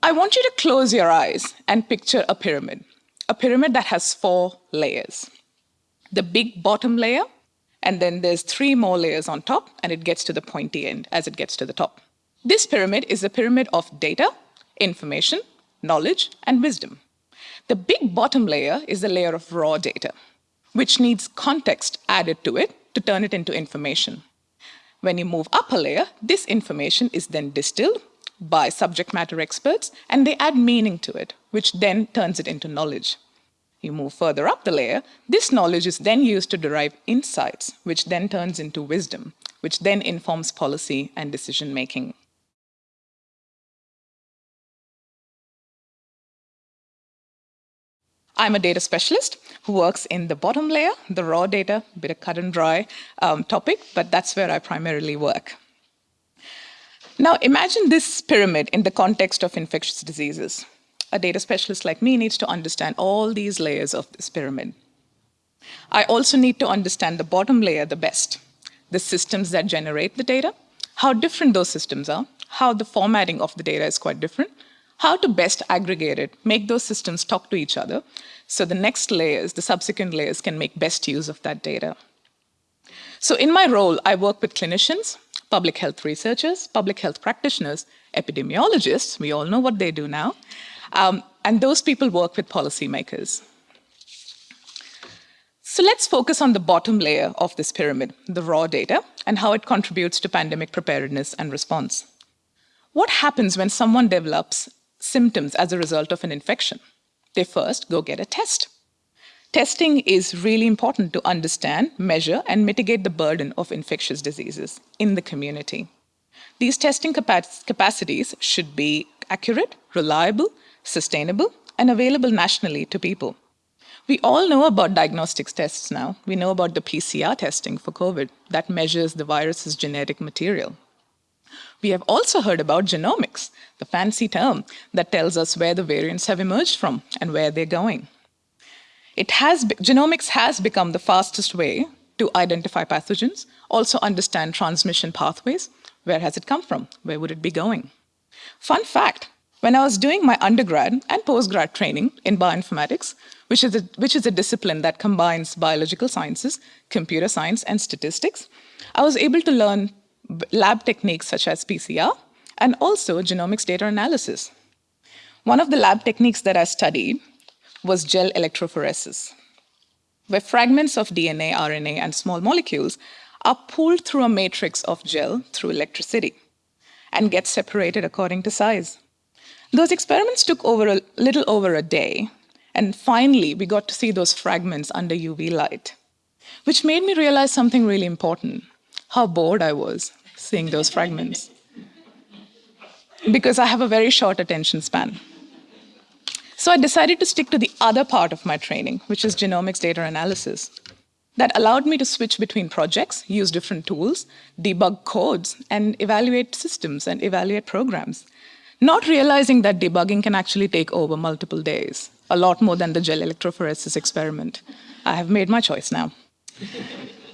I want you to close your eyes and picture a pyramid, a pyramid that has four layers. The big bottom layer, and then there's three more layers on top, and it gets to the pointy end as it gets to the top. This pyramid is a pyramid of data, information, knowledge, and wisdom. The big bottom layer is the layer of raw data, which needs context added to it to turn it into information. When you move up a layer, this information is then distilled by subject matter experts, and they add meaning to it, which then turns it into knowledge. You move further up the layer, this knowledge is then used to derive insights, which then turns into wisdom, which then informs policy and decision making. I'm a data specialist who works in the bottom layer, the raw data, bit of cut and dry um, topic, but that's where I primarily work. Now imagine this pyramid in the context of infectious diseases. A data specialist like me needs to understand all these layers of this pyramid. I also need to understand the bottom layer the best, the systems that generate the data, how different those systems are, how the formatting of the data is quite different, how to best aggregate it, make those systems talk to each other, so the next layers, the subsequent layers, can make best use of that data. So in my role, I work with clinicians, public health researchers, public health practitioners, epidemiologists, we all know what they do now, um, and those people work with policymakers. So let's focus on the bottom layer of this pyramid, the raw data, and how it contributes to pandemic preparedness and response. What happens when someone develops symptoms as a result of an infection? They first go get a test. Testing is really important to understand, measure, and mitigate the burden of infectious diseases in the community. These testing capa capacities should be accurate, reliable, sustainable, and available nationally to people. We all know about diagnostics tests now. We know about the PCR testing for COVID that measures the virus's genetic material. We have also heard about genomics, the fancy term that tells us where the variants have emerged from and where they're going. It has, genomics has become the fastest way to identify pathogens, also understand transmission pathways. Where has it come from? Where would it be going? Fun fact, when I was doing my undergrad and postgrad training in bioinformatics, which is, a, which is a discipline that combines biological sciences, computer science, and statistics, I was able to learn lab techniques such as PCR and also genomics data analysis. One of the lab techniques that I studied was gel electrophoresis, where fragments of DNA, RNA, and small molecules are pulled through a matrix of gel through electricity and get separated according to size. Those experiments took over a little over a day, and finally we got to see those fragments under UV light, which made me realize something really important, how bored I was seeing those fragments. Because I have a very short attention span. So I decided to stick to the other part of my training, which is genomics data analysis. That allowed me to switch between projects, use different tools, debug codes, and evaluate systems and evaluate programs. Not realizing that debugging can actually take over multiple days, a lot more than the gel electrophoresis experiment. I have made my choice now.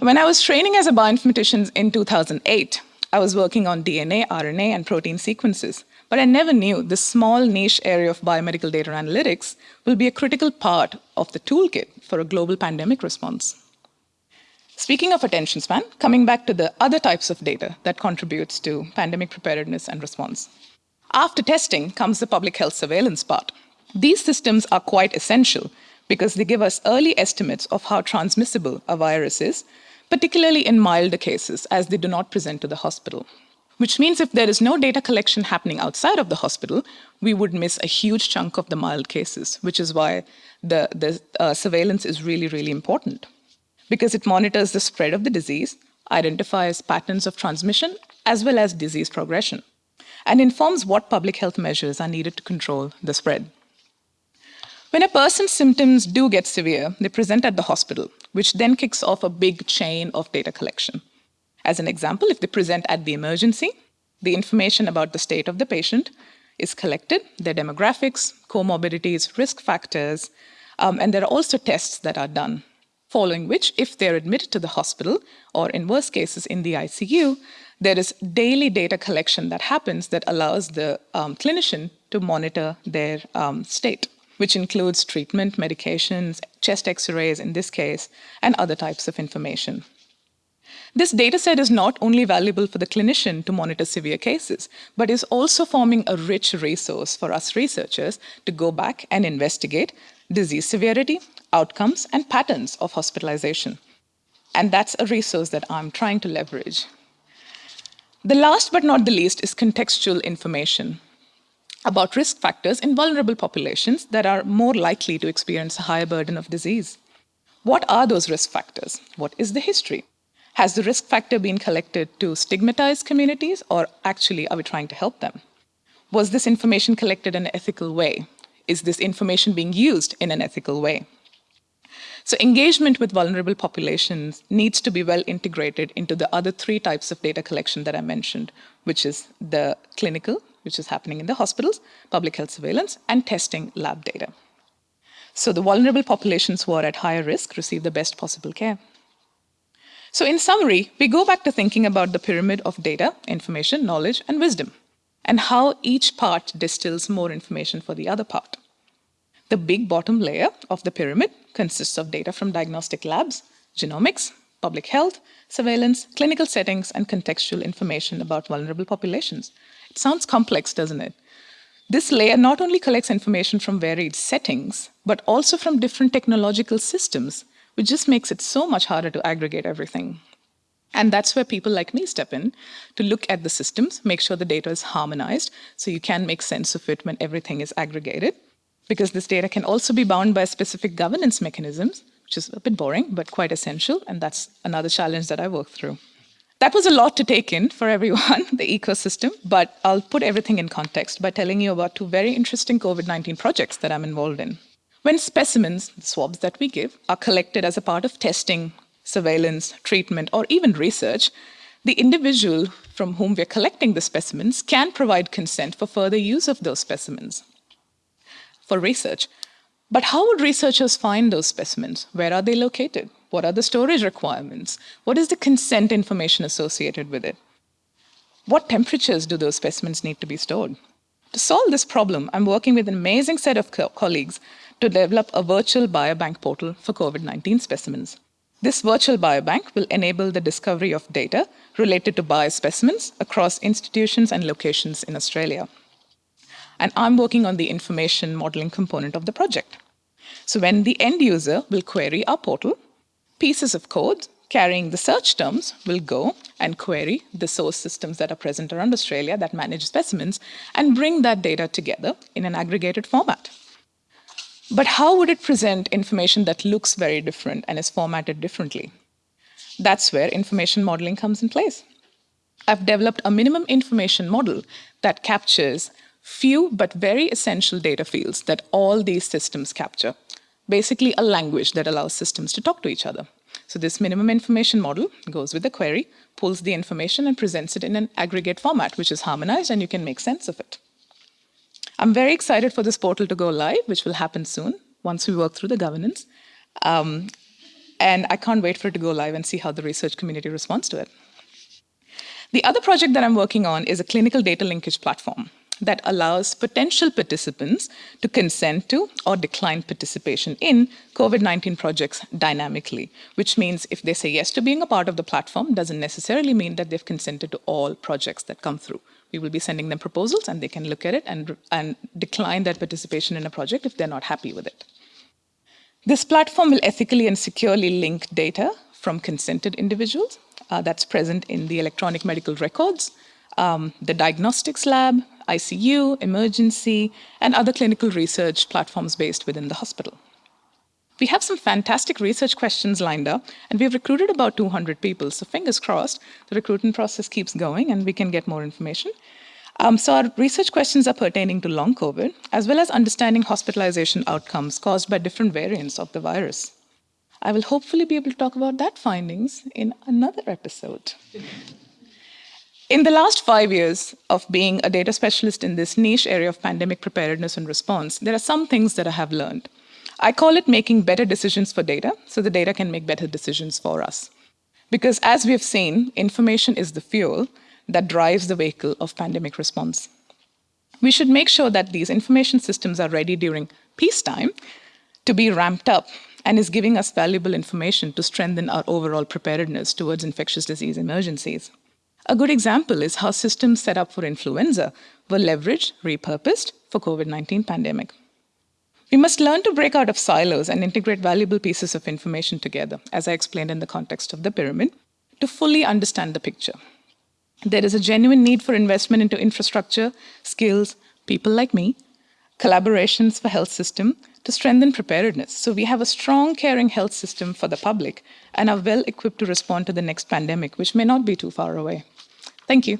when I was training as a bioinformatician in 2008, I was working on DNA, RNA, and protein sequences. But I never knew this small niche area of biomedical data analytics will be a critical part of the toolkit for a global pandemic response. Speaking of attention span, coming back to the other types of data that contributes to pandemic preparedness and response. After testing comes the public health surveillance part. These systems are quite essential because they give us early estimates of how transmissible a virus is, particularly in milder cases as they do not present to the hospital which means if there is no data collection happening outside of the hospital, we would miss a huge chunk of the mild cases, which is why the, the uh, surveillance is really, really important. Because it monitors the spread of the disease, identifies patterns of transmission, as well as disease progression, and informs what public health measures are needed to control the spread. When a person's symptoms do get severe, they present at the hospital, which then kicks off a big chain of data collection. As an example, if they present at the emergency, the information about the state of the patient is collected, their demographics, comorbidities, risk factors, um, and there are also tests that are done, following which, if they're admitted to the hospital, or in worst cases in the ICU, there is daily data collection that happens that allows the um, clinician to monitor their um, state, which includes treatment, medications, chest x-rays in this case, and other types of information. This data set is not only valuable for the clinician to monitor severe cases, but is also forming a rich resource for us researchers to go back and investigate disease severity, outcomes, and patterns of hospitalization. And that's a resource that I'm trying to leverage. The last but not the least is contextual information about risk factors in vulnerable populations that are more likely to experience a higher burden of disease. What are those risk factors? What is the history? Has the risk factor been collected to stigmatize communities or actually are we trying to help them? Was this information collected in an ethical way? Is this information being used in an ethical way? So engagement with vulnerable populations needs to be well integrated into the other three types of data collection that I mentioned, which is the clinical, which is happening in the hospitals, public health surveillance, and testing lab data. So the vulnerable populations who are at higher risk receive the best possible care. So in summary, we go back to thinking about the pyramid of data, information, knowledge, and wisdom, and how each part distills more information for the other part. The big bottom layer of the pyramid consists of data from diagnostic labs, genomics, public health, surveillance, clinical settings, and contextual information about vulnerable populations. It sounds complex, doesn't it? This layer not only collects information from varied settings, but also from different technological systems which just makes it so much harder to aggregate everything. And that's where people like me step in to look at the systems, make sure the data is harmonized so you can make sense of it when everything is aggregated. Because this data can also be bound by specific governance mechanisms, which is a bit boring, but quite essential. And that's another challenge that I work through. That was a lot to take in for everyone, the ecosystem, but I'll put everything in context by telling you about two very interesting COVID-19 projects that I'm involved in. When specimens, swabs that we give, are collected as a part of testing, surveillance, treatment, or even research, the individual from whom we're collecting the specimens can provide consent for further use of those specimens for research. But how would researchers find those specimens? Where are they located? What are the storage requirements? What is the consent information associated with it? What temperatures do those specimens need to be stored? To solve this problem, I'm working with an amazing set of co colleagues to develop a virtual biobank portal for COVID-19 specimens. This virtual biobank will enable the discovery of data related to biospecimens across institutions and locations in Australia. And I'm working on the information modeling component of the project. So when the end user will query our portal, pieces of code carrying the search terms will go and query the source systems that are present around Australia that manage specimens and bring that data together in an aggregated format. But how would it present information that looks very different and is formatted differently? That's where information modeling comes in place. I've developed a minimum information model that captures few but very essential data fields that all these systems capture. Basically a language that allows systems to talk to each other. So this minimum information model goes with the query, pulls the information and presents it in an aggregate format, which is harmonized and you can make sense of it. I'm very excited for this portal to go live, which will happen soon once we work through the governance. Um, and I can't wait for it to go live and see how the research community responds to it. The other project that I'm working on is a clinical data linkage platform that allows potential participants to consent to or decline participation in COVID-19 projects dynamically, which means if they say yes to being a part of the platform, doesn't necessarily mean that they've consented to all projects that come through. We will be sending them proposals and they can look at it and, and decline their participation in a project if they're not happy with it. This platform will ethically and securely link data from consented individuals uh, that's present in the electronic medical records, um, the diagnostics lab, ICU, emergency, and other clinical research platforms based within the hospital. We have some fantastic research questions lined up, and we've recruited about 200 people. So fingers crossed, the recruitment process keeps going and we can get more information. Um, so our research questions are pertaining to long COVID, as well as understanding hospitalization outcomes caused by different variants of the virus. I will hopefully be able to talk about that findings in another episode. In the last five years of being a data specialist in this niche area of pandemic preparedness and response, there are some things that I have learned. I call it making better decisions for data, so the data can make better decisions for us. Because as we've seen, information is the fuel, that drives the vehicle of pandemic response. We should make sure that these information systems are ready during peacetime to be ramped up and is giving us valuable information to strengthen our overall preparedness towards infectious disease emergencies. A good example is how systems set up for influenza were leveraged, repurposed for COVID-19 pandemic. We must learn to break out of silos and integrate valuable pieces of information together, as I explained in the context of the pyramid, to fully understand the picture. There is a genuine need for investment into infrastructure, skills, people like me, collaborations for health system to strengthen preparedness. So we have a strong, caring health system for the public and are well equipped to respond to the next pandemic, which may not be too far away. Thank you.